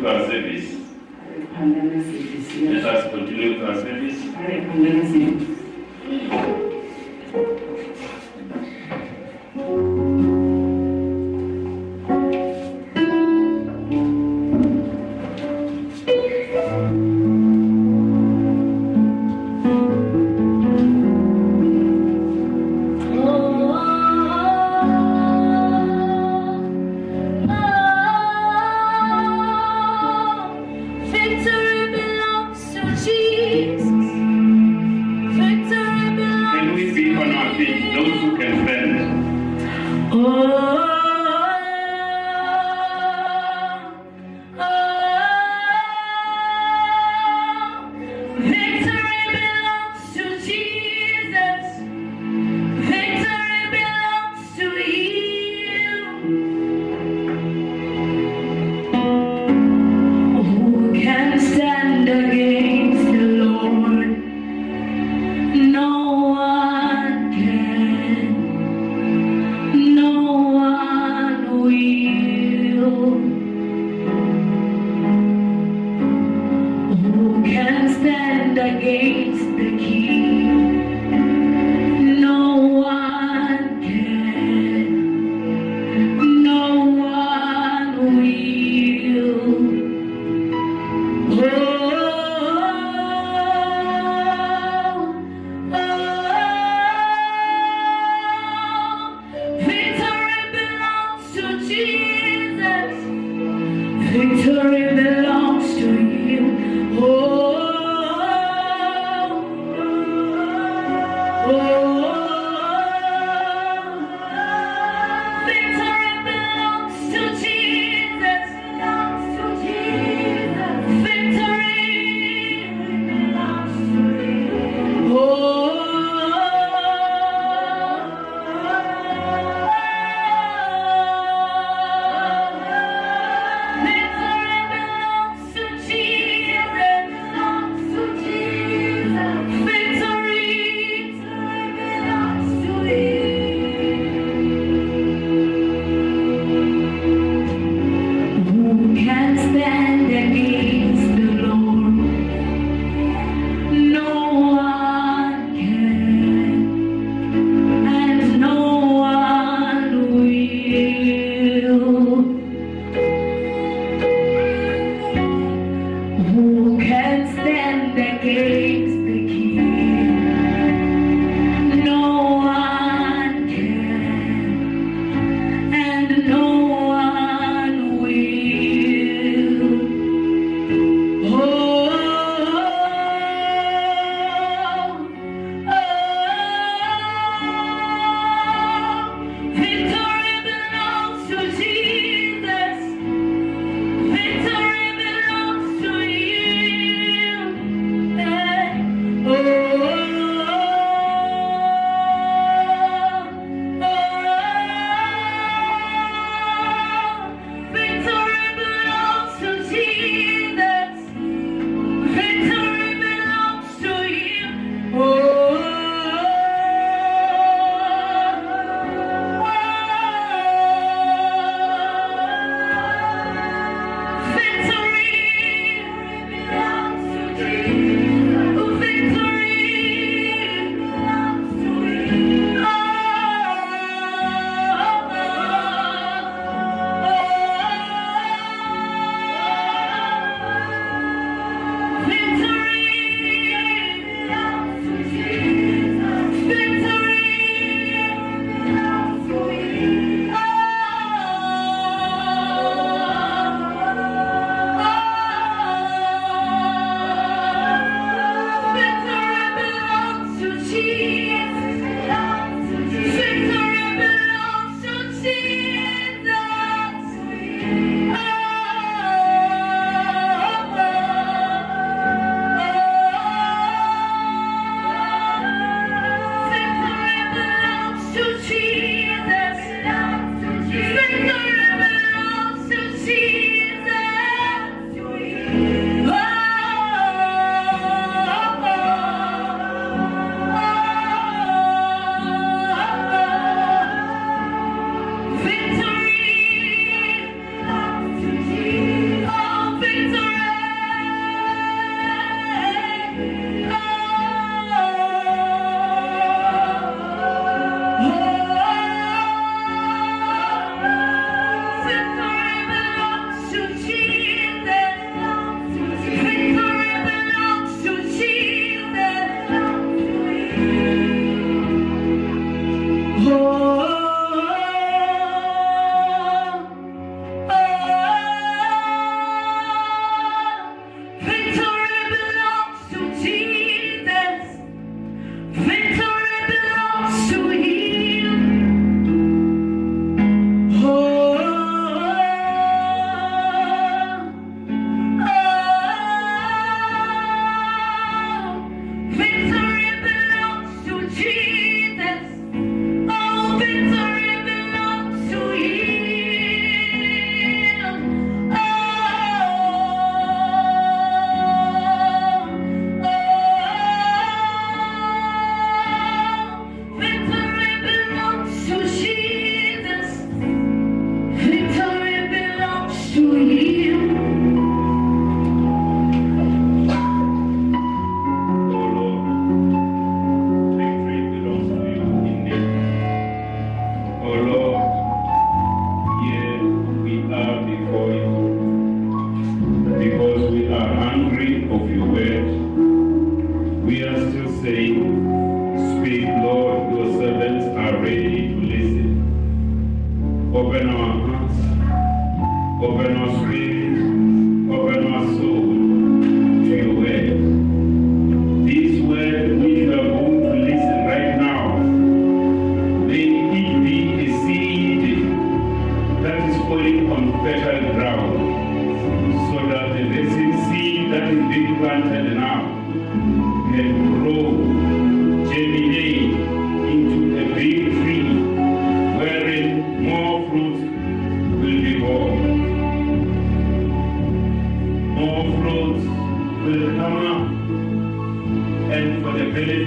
with our service. phanda na sevisi Let us continue with our service.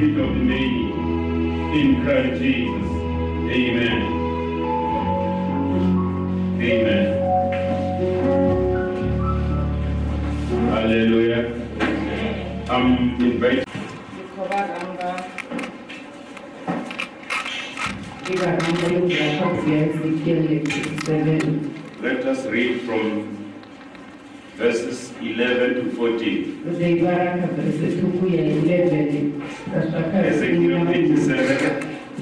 The benefit of many in Christ Jesus. Amen. Amen. Hallelujah. I'm 7 Let us read from verses 11 to 14. uzeyibaraka verse tuku ya 11 kasaka Ezekiel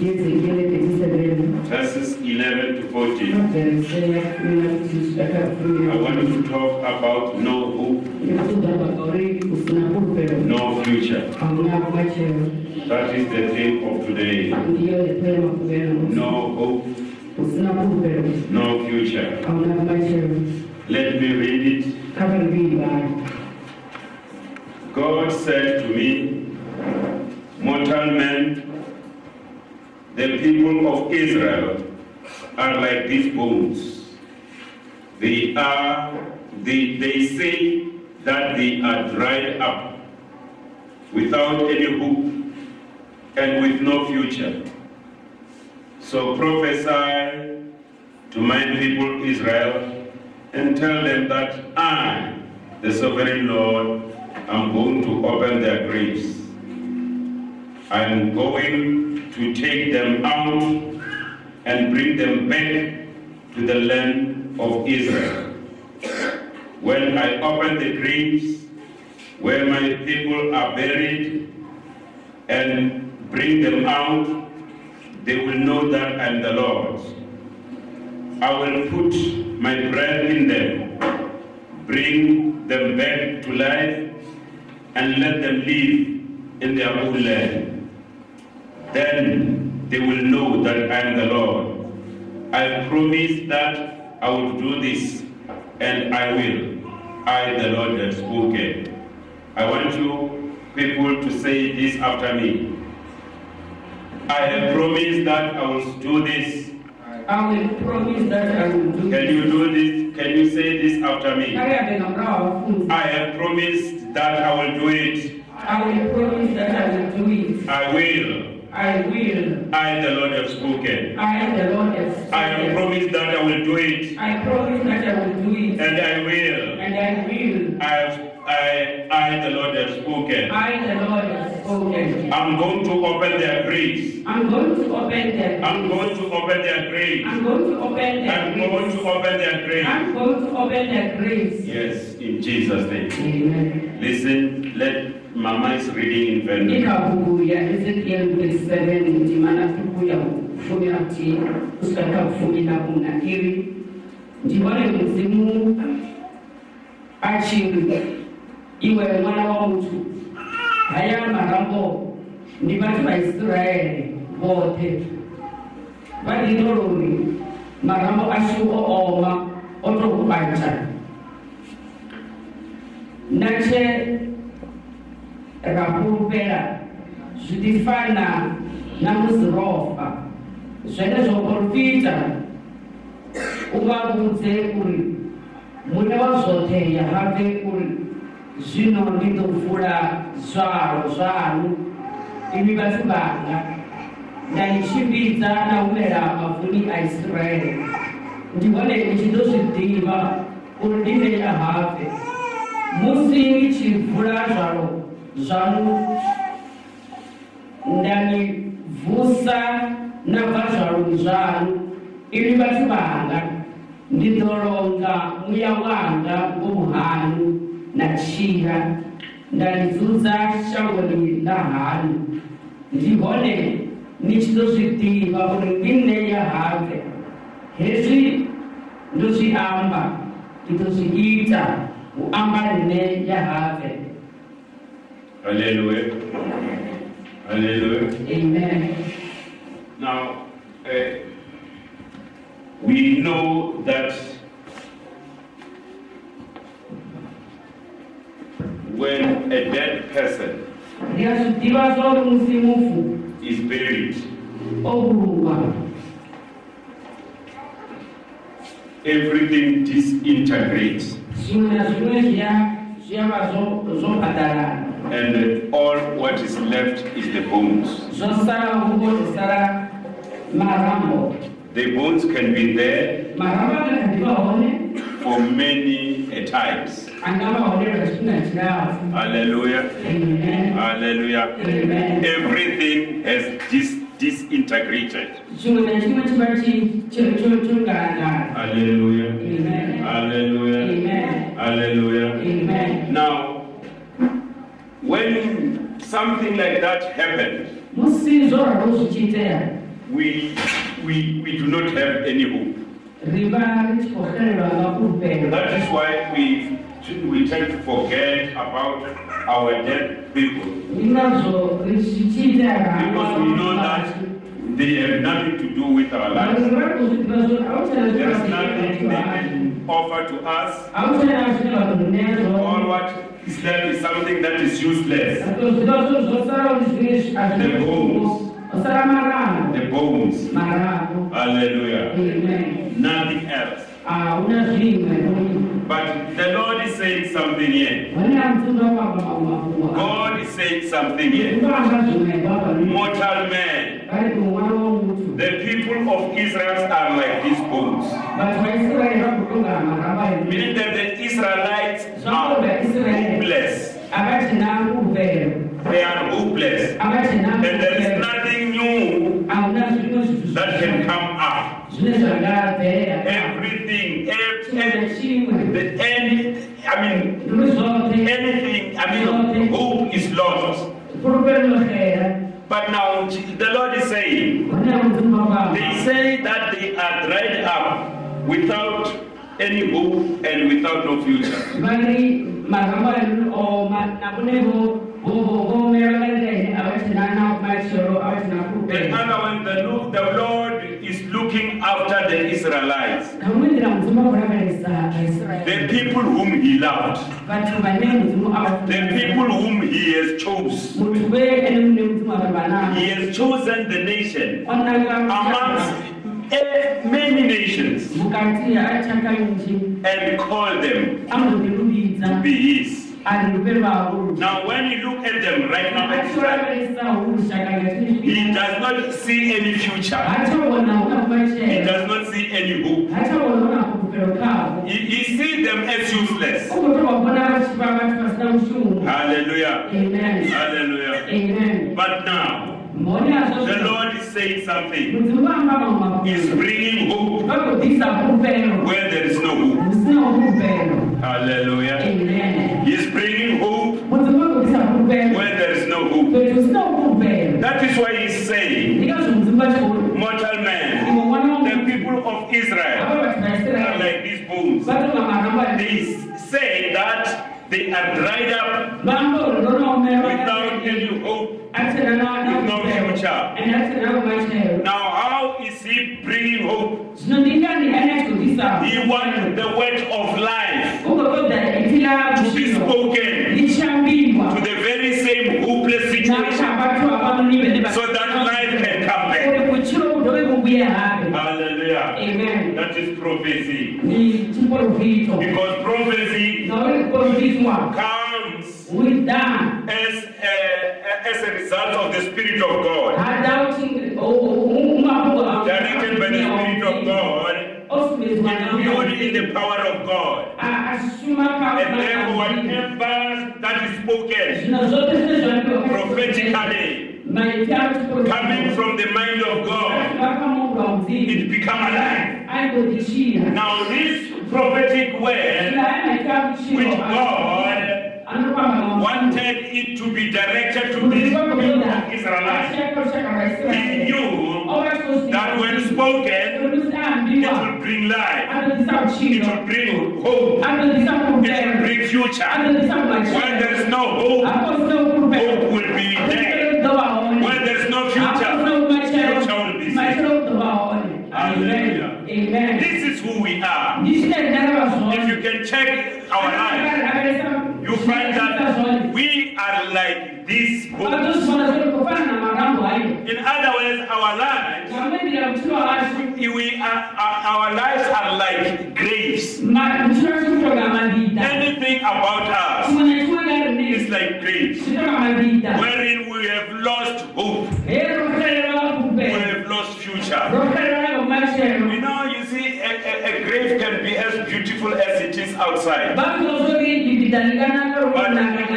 37 verses 11 to 14. verse ya kumi na kusaka kumi I want to talk about no hope, no future. That is the theme of today. ndiyo lepema kubera No hope, no future. Let me read it. kabari bibali God said to me, Mortal man, the people of Israel are like these bones. They are, they, they say that they are dried up without any hope and with no future. So prophesy to my people Israel and tell them that I, the sovereign Lord, am going to open their graves. I am going to take them out and bring them back to the land of Israel. When I open the graves where my people are buried and bring them out, they will know that I'm the Lord. I will put my breath in them, bring them back to life, and let them live in their own land. Then they will know that I am the Lord. I promise that I will do this, and I will. I, the Lord, have spoken. I want you people to say this after me. I have promised that I will do this. I will promise that I will do Can you do this? Can you say this after me? Karibu na mrao wafunzi. I have promised that I will do it. I will promise that I will do it. I will. I will. I, the Lord, have spoken. I, the Lord, have spoken. I have promised that I will do it, I promise that I will do it. and I will. And I will. I have, I, I, the Lord, have spoken. I, the Lord, have spoken. I'm going to open their graves. I'm going to open them. I'm going to open their graves. I'm going to open their I'm going to open their graves. I'm going to open their graves. Yes, in Jesus' name. Amen. Listen, let Mama is reading in Venda. ikabuku ya ezekiel 37 ndimana tuku ya kufumira kuti kusvika kufumira kunakiri ndibone muzimu achiri iwe mwana wa mutu haya marambo ndi vhathu va israele vhoṱhe. Vha ḓito lori marambo ashu o oma o to kwanta na tshe ra fhulufhela zwi ḓi fana na musi ro fa. Zwenezwo porofita u vha vhudze uri muṋe wa zwoṱhe ya habe uri zwino ndi ḓo vula zwalo zwaṋu imi vhathu vhanga nda i tshimbidza na humela mavuni a israele ndi hone ni tshi ḓo zwi ḓivha uri ndi nṋe ya habe musi ni tshi vula zwalo zwaṋu nda ni vusa na bva zvaloni zwaṋu imi vhathu vhanga ndi ḓo longa muya wanga ngomu haṋu na tshila nda ni dzudza shangoni ḽa haṋu ndi hone ni tshi ḓo zwi ḓivha uri ndi nṋe ya habe hezwi ndo zwi amba ndi ḓo zwi ita u amba nṋe ya habe Hallelujah. Hallelujah. amen Now, uh, we know that when a dead person ndi a zwi ḓivha zwa uri musi mufu is buried, oh, everything disintegrates. Zwiṅwe na zwiṅwe zwi a zwi a vha zwo zwo paḓalana and all what is left is the bones. zwo sala huvho zwo sala marambo The bones can be there marambo ane kha ḓivha hone for many a times. a nga vha hone lwa tshifhinga tshilapfu Hallelujah. amen Hallelujah. amen Everything has dis- disintegrated. Hallelujah. amen Hallelujah. amen Hallelujah. amen Now, when something like that happened, musi zwo ralo zwi tshi itea we, we, we do not have any hope. Ri vha ri tshi khou xelelwa nga fhulufhelo That is why we, we tend to forget about our dead people ndi ngazwo ri zwi tshi itea nga because we know that they have nothing to do with our lives. ri vha ri khou zwi ḓivha zwo a hu tshena There is nothing they can offer to us. a hu tshena zwine vha ḓo ṋea All what is left is something that is useless. zwiḽiwa zwo zwo sala ndi zwine a The bones. The bones. Hallelujah. amen Nothing else. a hu na zwiṅwe But the Lord is saying something here. hone a mutunda wa amba mafhungo God is saying something here. ndo amba zwiṅwe baba Mortal man, bali ku ṅwana wa the people of Israel are like these bones. vhathu vha israele vha khou tonga maramba ene Meaning that the Israelites are hopeless. a vha tshena fhulufhelo They are hopeless. a vha tshena And there is fhulufhelo nothing new a hu na zwiṅwe zwithu that can come up. zwine zwa nga bvelela Everything, ev- tshiṅwe na ev- tshiṅwe the any, I mean, ndi zwoṱhe anything, I mean, hope is lost. fhulufhelo ḽo xela But now the Lord is saying, hone a mudzimu wa baba they say that they are dried up without any hope and without no future. The other one, the Lord is looking after the Israelites, nga muṅwe nḓila mudzimu a khou lavhelesa aisraele the people whom He loved, vhathu vhane mudzimu a vha the people whom He has chose. muthu we ene muṋe mudzimu a vha vha navho He has chosen the nation amongst many nations vhukati ha tshaka nnzhi and called them a mbo ḓi luvhidza to be His. a ri luvhelo vhahulu Now, when you look at them right now, a at tshi this time, lavhelesa hu lushaka nga tshine He does not see any future. ha tsha vhona hu na He does not see any hope. He sees them as useless. Hallelujah. Amen. Hallelujah. Amen. But now, the Lord is saying something. He's bringing hope where there is no hope. Hallelujah. Amen. He's bringing say that they are dried up vha amba uri ndo no omelwa without any hope, na na future. Now, how is he bringing hope? zvino ndingani anatodisa He wants the word of life ugogodza itila to be kushino spoken lichambirwa to the very same hopeless situation nachabatwa vanonive so that life can come back. kuti kuchiro kudove kubuya habe Hallelujah. amen That is prophecy. ni chiprofito Because prophecy zauri kuprofitwa comes with that as a, as a result of the Spirit of God. hadauti umapoko Directed by the Spirit of God, osumezwa imbued in the power of God. ashuma And therefore, whatever that is spoken zvino zvote zvinezvanikwa prophetically, coming from the mind of God, it become alive. Now, this prophetic word, which God wanted it to be directed to these people of Israelites, He knew that when spoken, it will bring life, it will bring hope, it will bring future. When there is no hope, hope you check our life, you find that we are like this book. vakatozvona zviri kufana namarambo ayo In other words, our lives, vamwendera mutiro wacho we are, our, lives are like graves. mutiro chikutoka mavita Anything about us is like graves, wherein we have lost hope, heri rokutarira we vakupe have lost future. rokutarira vakomachero You know, you see, a, a, a grave can be as beautiful as it is outside, but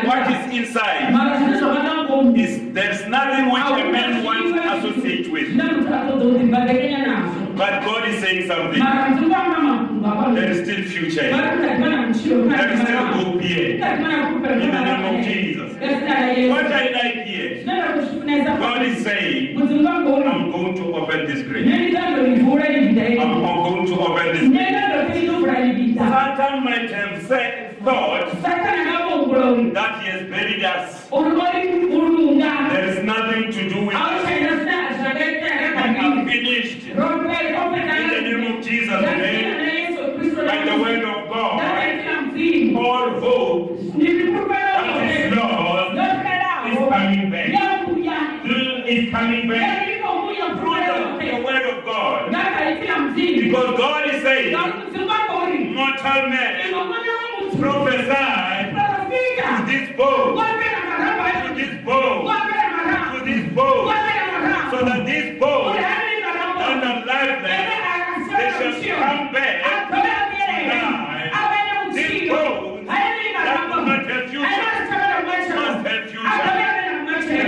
what is inside mara zvine zvavanangomu is there's nothing which a man wants to associate with. zvine kuti atozodzibhadekenya nazvo But God is saying something. mara ndinofamba mafungu There is still future. vari kutadimana muchiro There is still hope here. In the name of Jesus. What I like here, God is saying, I'm going to open this grave. Have said, thought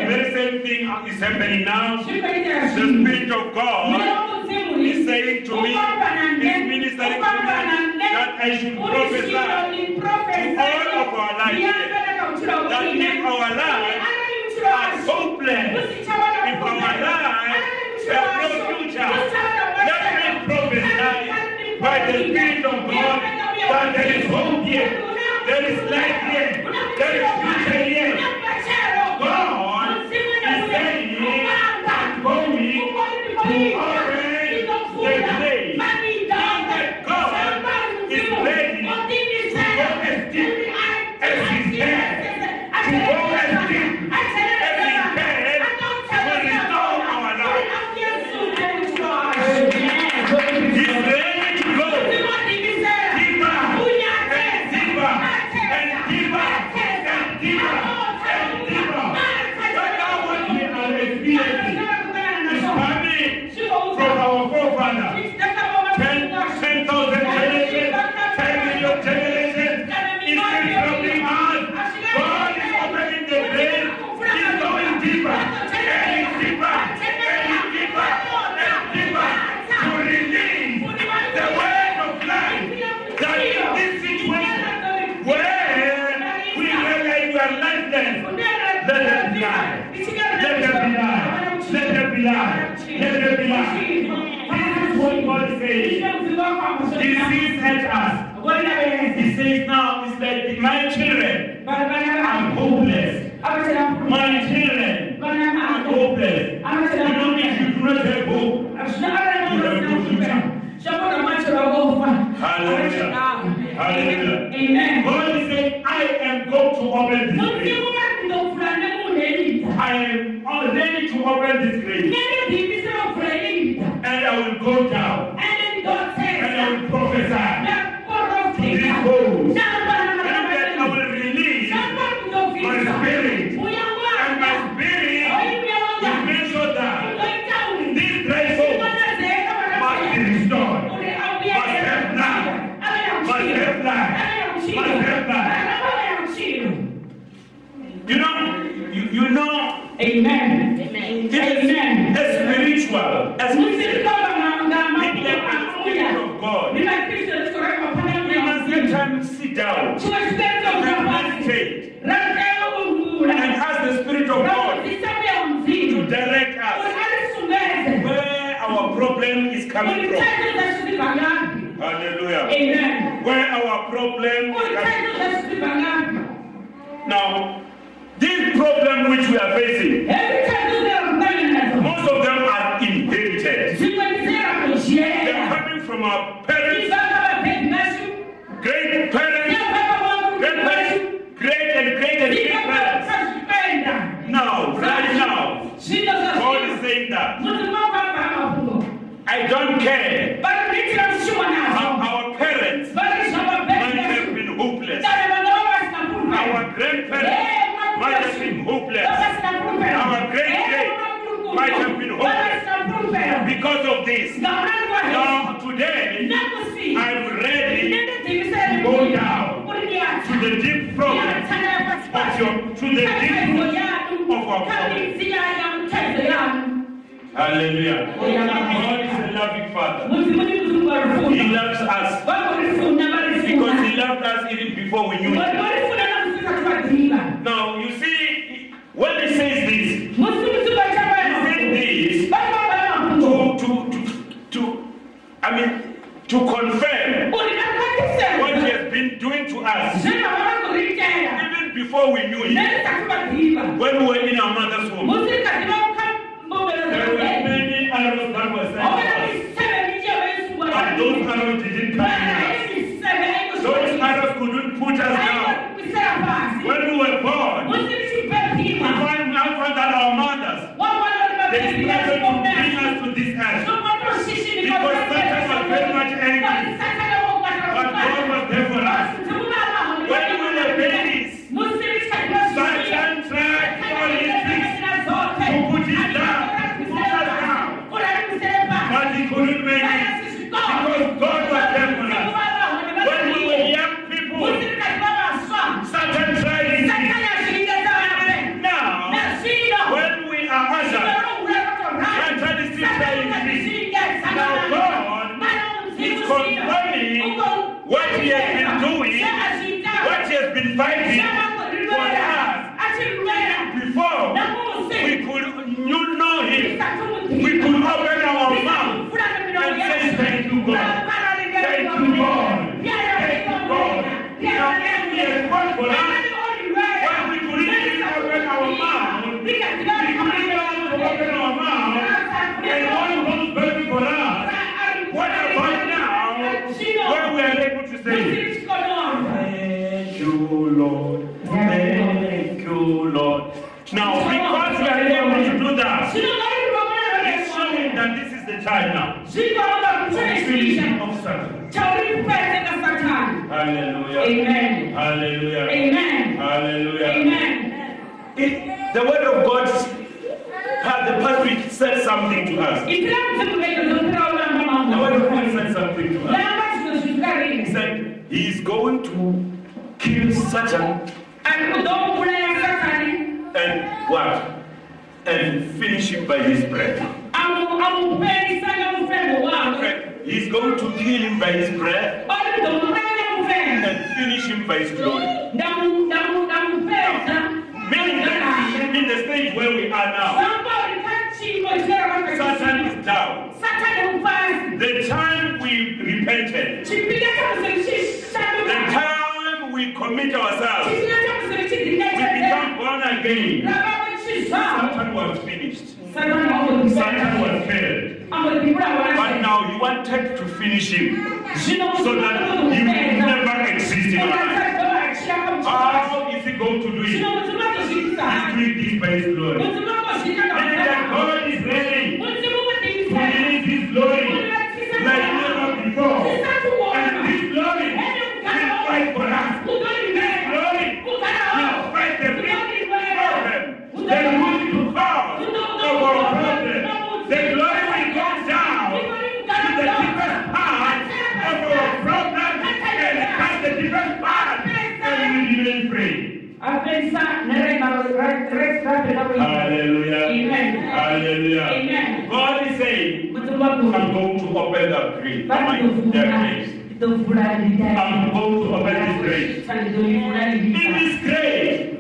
very same thing is happening now. The Spirit of God is saying to me, is ministering to me, that I should prophesy to all of our lives that if our lives are hopeless, if our lives have no future, let me prophesy by the Spirit of God that there is hope here, there is life here, there is future here. to open this grave. I am ready to open this grave. And I will go down. we are facing. this to, to, to, to I mean, to confirm what he has been doing to us. Even before we knew him, when we were in our mother's womb, there were many arrows that were sent to us. And those arrows doing what he has been fighting for us. Before we could know him, we could open our mouth and say thank you, God. he is going to kill Satan. And what? And finish him by his breath. And he's going to kill him by his breath and finish him by his glory. Meaning in the stage where we are now, Satan is down. The child repented. The time we commit ourselves, we become born again. Satan was finished. Satan was failed. But now you wanted to finish him so that he will never exist in our life. How is he going to do it? He's doing this by determine their grace. I'm going to obey this grace. In this grace,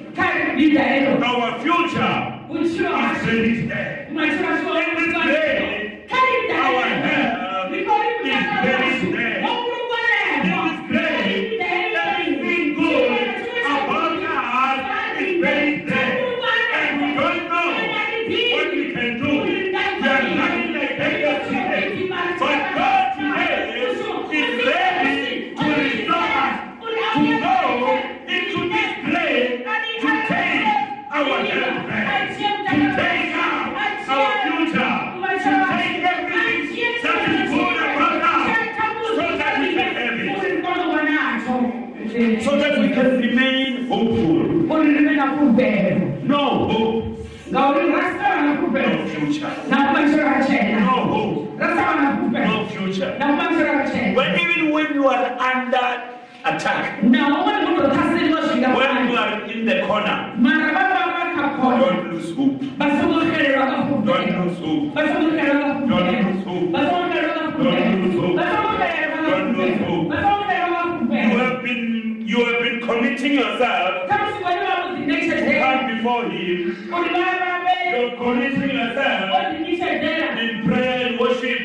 our future is ready today. our to take our future, to take everything that is so that we can have it. no that No future. No hope. No future. No future. No future. Well, even when you are under attack. in prayer and worship.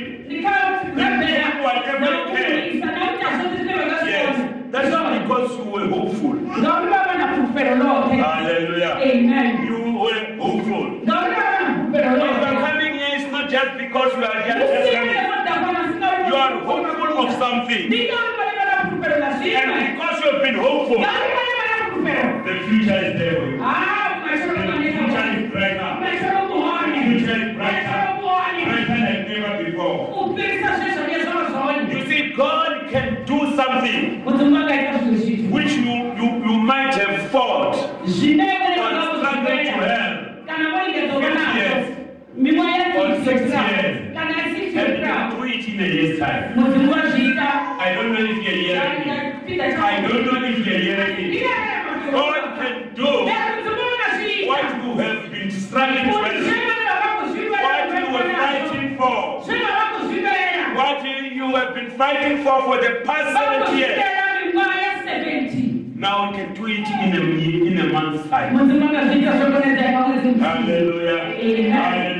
Yes. That's not because you were hopeful. Hallelujah. Amen. You were hopeful. Overcoming here is not just because you are just. You are hopeful of something. And because you have been hopeful, the future is there for you. something. fighting for for the past 70 years. Now we can do it in a, in a month's time. Hallelujah. Amen. Hallelujah.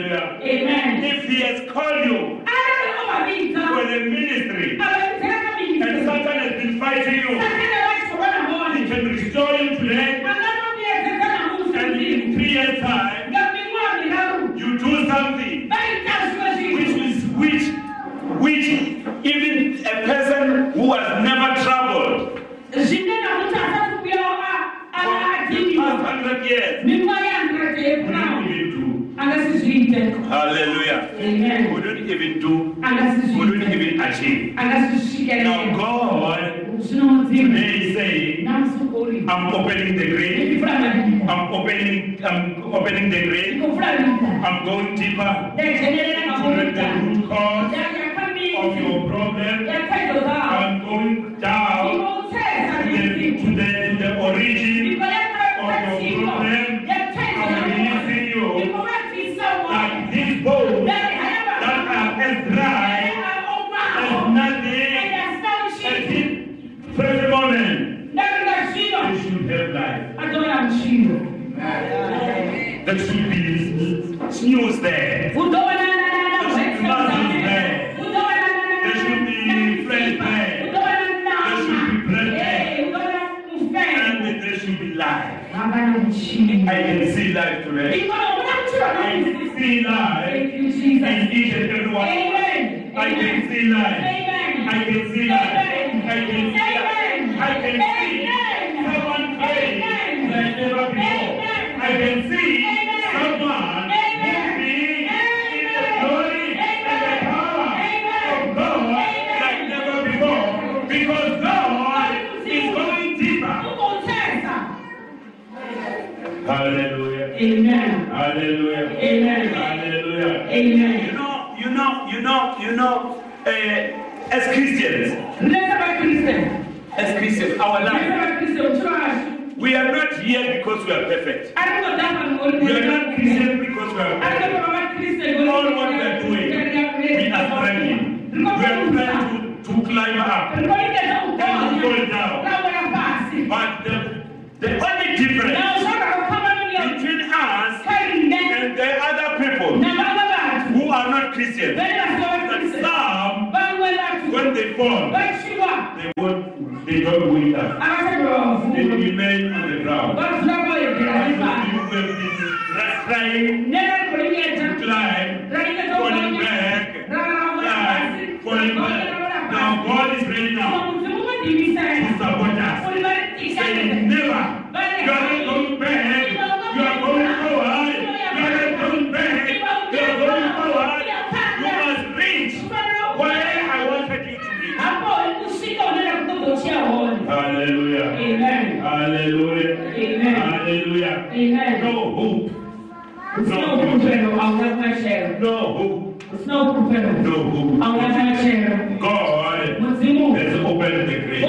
I don't am chill. The chill is snooze there. life. We are not here because we are perfect. We are not Christian because we are perfect. All what we are doing, we are praying. We are trying to, to climb up and to fall down. But the, the only difference between us and the other people who are not Christians. That some, when they fall, they, won't, they don't made Hallelujah. Amen. No hope. There's no, no hope. hope. I'll my share. No hope. There's no hope. No hope. I'll my share. God has opened the grave.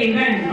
Amen.